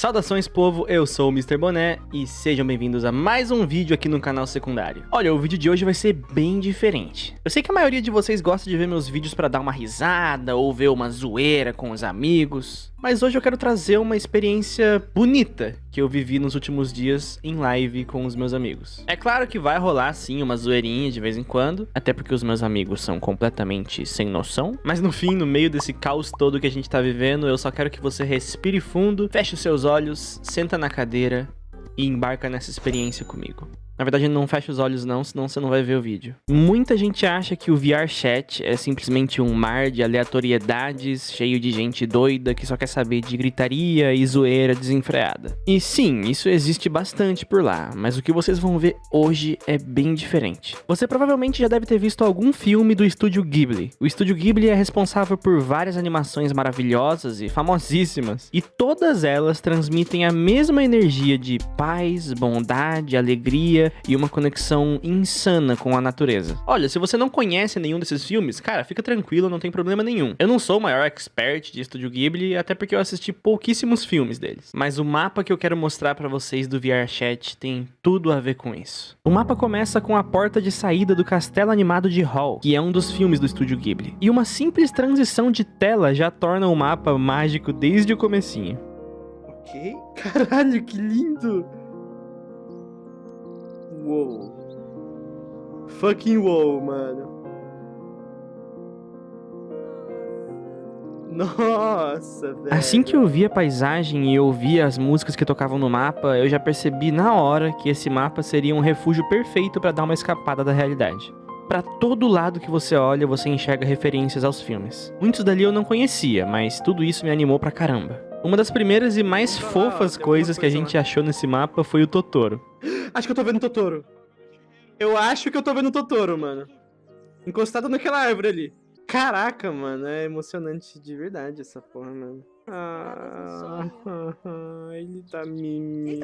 Saudações povo, eu sou o Mr. Boné e sejam bem-vindos a mais um vídeo aqui no canal secundário. Olha, o vídeo de hoje vai ser bem diferente. Eu sei que a maioria de vocês gosta de ver meus vídeos pra dar uma risada ou ver uma zoeira com os amigos, mas hoje eu quero trazer uma experiência bonita que eu vivi nos últimos dias em live com os meus amigos. É claro que vai rolar sim uma zoeirinha de vez em quando, até porque os meus amigos são completamente sem noção, mas no fim, no meio desse caos todo que a gente tá vivendo, eu só quero que você respire fundo, feche os seus olhos, senta na cadeira e embarca nessa experiência comigo. Na verdade, não fecha os olhos não, senão você não vai ver o vídeo. Muita gente acha que o VR Chat é simplesmente um mar de aleatoriedades, cheio de gente doida que só quer saber de gritaria e zoeira desenfreada. E sim, isso existe bastante por lá, mas o que vocês vão ver hoje é bem diferente. Você provavelmente já deve ter visto algum filme do estúdio Ghibli. O estúdio Ghibli é responsável por várias animações maravilhosas e famosíssimas, e todas elas transmitem a mesma energia de paz, bondade, alegria e uma conexão insana com a natureza. Olha, se você não conhece nenhum desses filmes, cara, fica tranquilo, não tem problema nenhum. Eu não sou o maior expert de Estúdio Ghibli, até porque eu assisti pouquíssimos filmes deles. Mas o mapa que eu quero mostrar para vocês do VR Chat tem tudo a ver com isso. O mapa começa com a porta de saída do Castelo Animado de Hall, que é um dos filmes do Estúdio Ghibli. E uma simples transição de tela já torna o mapa mágico desde o comecinho. Ok. Caralho, que lindo! Uou. Fucking wow, mano. Nossa, velho. Assim que eu vi a paisagem e ouvi as músicas que tocavam no mapa, eu já percebi na hora que esse mapa seria um refúgio perfeito para dar uma escapada da realidade. Para todo lado que você olha, você enxerga referências aos filmes. Muitos dali eu não conhecia, mas tudo isso me animou pra caramba. Uma das primeiras e mais fofas coisas que a gente achou nesse mapa foi o Totoro. Acho que eu tô vendo o Totoro. Eu acho que eu tô vendo o Totoro, mano. Encostado naquela árvore ali. Caraca, mano, é emocionante de verdade essa porra, mano. Ah, ele tá mimimi.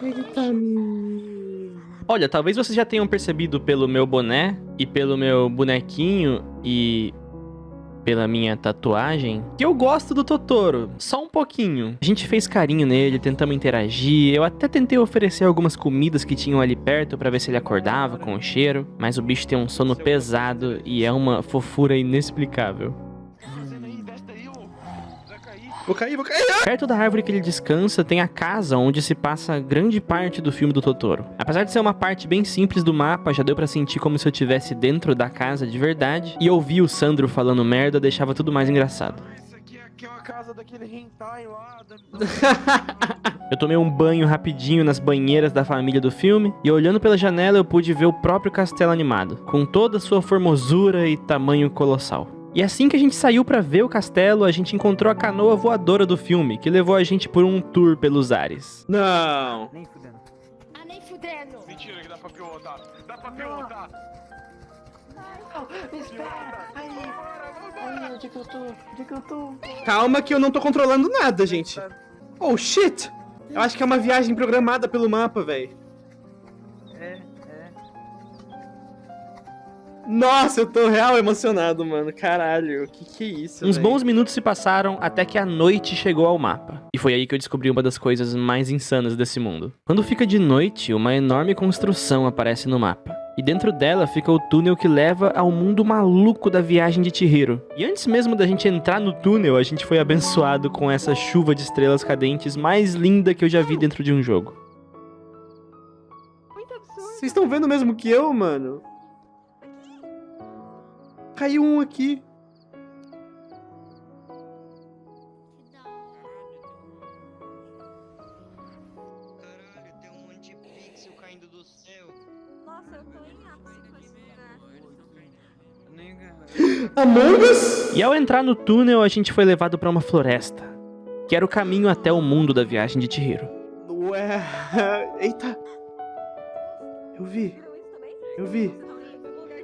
Ele tá mimimi. Olha, talvez vocês já tenham percebido pelo meu boné e pelo meu bonequinho e pela minha tatuagem, que eu gosto do Totoro, só um pouquinho. A gente fez carinho nele, tentamos interagir, eu até tentei oferecer algumas comidas que tinham ali perto para ver se ele acordava com o cheiro, mas o bicho tem um sono pesado e é uma fofura inexplicável. Vou cair, vou cair! Perto da árvore que ele descansa tem a casa onde se passa grande parte do filme do Totoro. Apesar de ser uma parte bem simples do mapa, já deu pra sentir como se eu estivesse dentro da casa de verdade, e ouvir o Sandro falando merda deixava tudo mais engraçado. Isso aqui é, aqui é uma casa daquele hentai lá. Da... Eu tomei um banho rapidinho nas banheiras da família do filme, e olhando pela janela eu pude ver o próprio castelo animado, com toda a sua formosura e tamanho colossal. E assim que a gente saiu pra ver o castelo, a gente encontrou a canoa voadora do filme, que levou a gente por um tour pelos ares. Não. Nem fudendo. Ah, nem fudendo. Mentira que dá pra pilotar. Dá pra pilotar. Me espera! Aí! Aí, onde que eu tô? Onde que eu tô? Calma que eu não tô controlando nada, gente. Oh, shit! Eu acho que é uma viagem programada pelo mapa, velho. Nossa, eu tô real emocionado, mano. Caralho, que que é isso, Uns velho? bons minutos se passaram até que a noite chegou ao mapa. E foi aí que eu descobri uma das coisas mais insanas desse mundo. Quando fica de noite, uma enorme construção aparece no mapa. E dentro dela fica o túnel que leva ao mundo maluco da viagem de Chihiro. E antes mesmo da gente entrar no túnel, a gente foi abençoado com essa chuva de estrelas cadentes mais linda que eu já vi dentro de um jogo. Vocês estão vendo mesmo que eu, mano? Caiu um aqui. Caralho, tem um monte de pixel caindo do céu. Nossa, eu tô em ápice com esse lugar. Nega. Among Us? E ao entrar no túnel, a gente foi levado para uma floresta, que era o caminho até o mundo da viagem de Chihiro. Ué. Eita. Eu vi. Eu vi.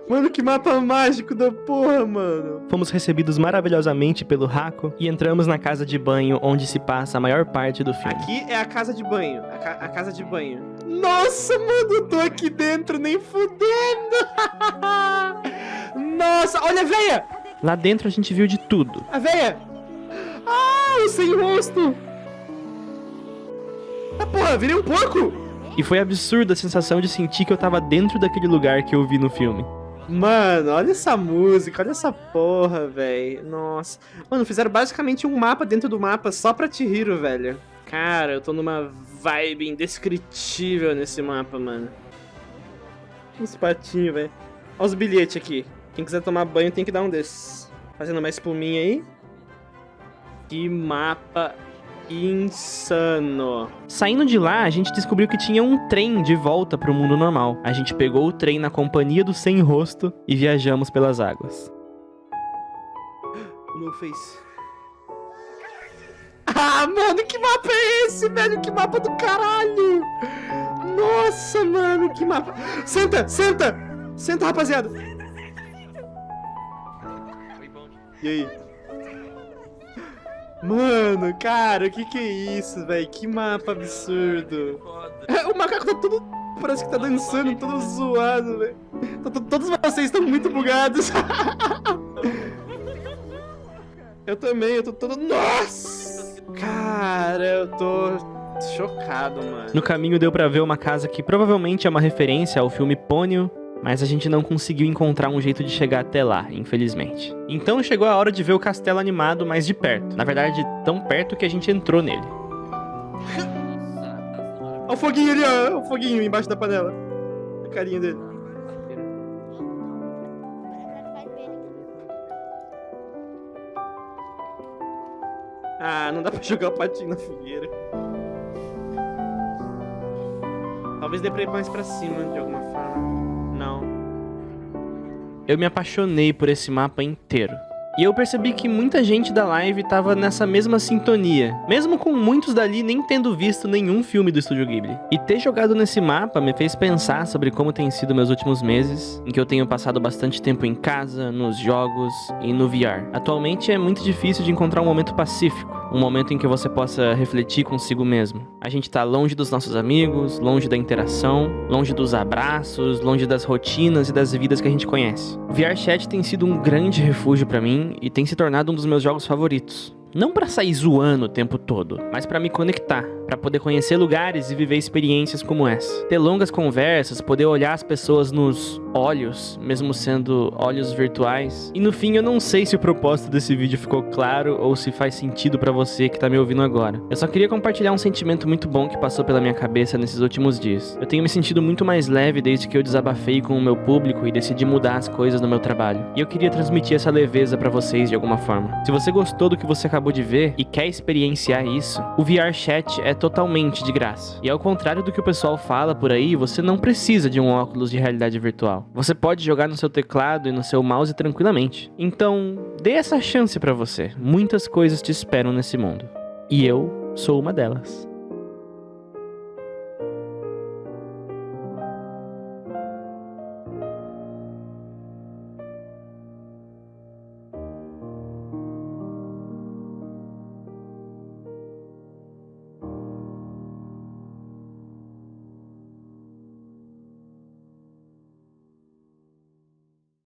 Mano, que mapa mágico da porra, mano. Fomos recebidos maravilhosamente pelo Raco e entramos na casa de banho onde se passa a maior parte do filme. Aqui é a casa de banho. A, ca- a casa de banho. Nossa, mano, eu tô aqui dentro nem fudendo. Nossa, olha a veia. Lá dentro a gente viu de tudo. A veia. Ah, o sem rosto! Ah, porra, virei um porco! E foi absurda a sensação de sentir que eu tava dentro daquele lugar que eu vi no filme. Mano, olha essa música, olha essa porra, velho. Nossa. Mano, fizeram basicamente um mapa dentro do mapa só pra Chihiro, velho. Cara, eu tô numa vibe indescritível nesse mapa, mano. Uns patinhos, velho. Olha os bilhetes aqui. Quem quiser tomar banho tem que dar um desses. Fazendo uma espuminha aí. Que mapa insano. Saindo de lá, a gente descobriu que tinha um trem de volta pro mundo normal. A gente pegou o trem na companhia do Sem Rosto e viajamos pelas águas. O meu face. Ah, mano, que mapa é esse, velho? Que mapa do caralho! Nossa, mano, que mapa. Senta, senta! Senta, rapaziada. E aí? Mano, cara, o que que é isso, velho? Que mapa absurdo. O macaco tá todo... Parece que tá dançando, todo zoado, velho. Tá to- Todos vocês estão muito bugados. eu também, eu tô todo... Nossa! Cara, eu tô chocado, mano. No caminho deu pra ver uma casa que provavelmente é uma referência ao filme Pônio, mas a gente não conseguiu encontrar um jeito de chegar até lá, infelizmente. Então chegou a hora de ver o castelo animado mais de perto. Na verdade, tão perto que a gente entrou nele. Olha o foguinho ali, ó. O foguinho embaixo da panela. A carinha dele. Ah, não dá pra jogar o patinho na fogueira. Talvez dê pra ir mais pra cima de alguma forma. Eu me apaixonei por esse mapa inteiro. E eu percebi que muita gente da live tava nessa mesma sintonia, mesmo com muitos dali nem tendo visto nenhum filme do Estúdio Ghibli. E ter jogado nesse mapa me fez pensar sobre como tem sido meus últimos meses, em que eu tenho passado bastante tempo em casa, nos jogos e no VR. Atualmente é muito difícil de encontrar um momento pacífico, um momento em que você possa refletir consigo mesmo. A gente tá longe dos nossos amigos, longe da interação, longe dos abraços, longe das rotinas e das vidas que a gente conhece. O VR Chat tem sido um grande refúgio pra mim e tem se tornado um dos meus jogos favoritos. Não pra sair zoando o tempo todo, mas pra me conectar, pra poder conhecer lugares e viver experiências como essa. Ter longas conversas, poder olhar as pessoas nos olhos, mesmo sendo olhos virtuais. E no fim, eu não sei se o propósito desse vídeo ficou claro ou se faz sentido pra você que tá me ouvindo agora. Eu só queria compartilhar um sentimento muito bom que passou pela minha cabeça nesses últimos dias. Eu tenho me sentido muito mais leve desde que eu desabafei com o meu público e decidi mudar as coisas no meu trabalho. E eu queria transmitir essa leveza pra vocês de alguma forma. Se você gostou do que você acabou de ver e quer experienciar isso, o VR Chat é totalmente de graça. E ao contrário do que o pessoal fala por aí, você não precisa de um óculos de realidade virtual. Você pode jogar no seu teclado e no seu mouse tranquilamente. Então, dê essa chance pra você. Muitas coisas te esperam nesse mundo. E eu sou uma delas.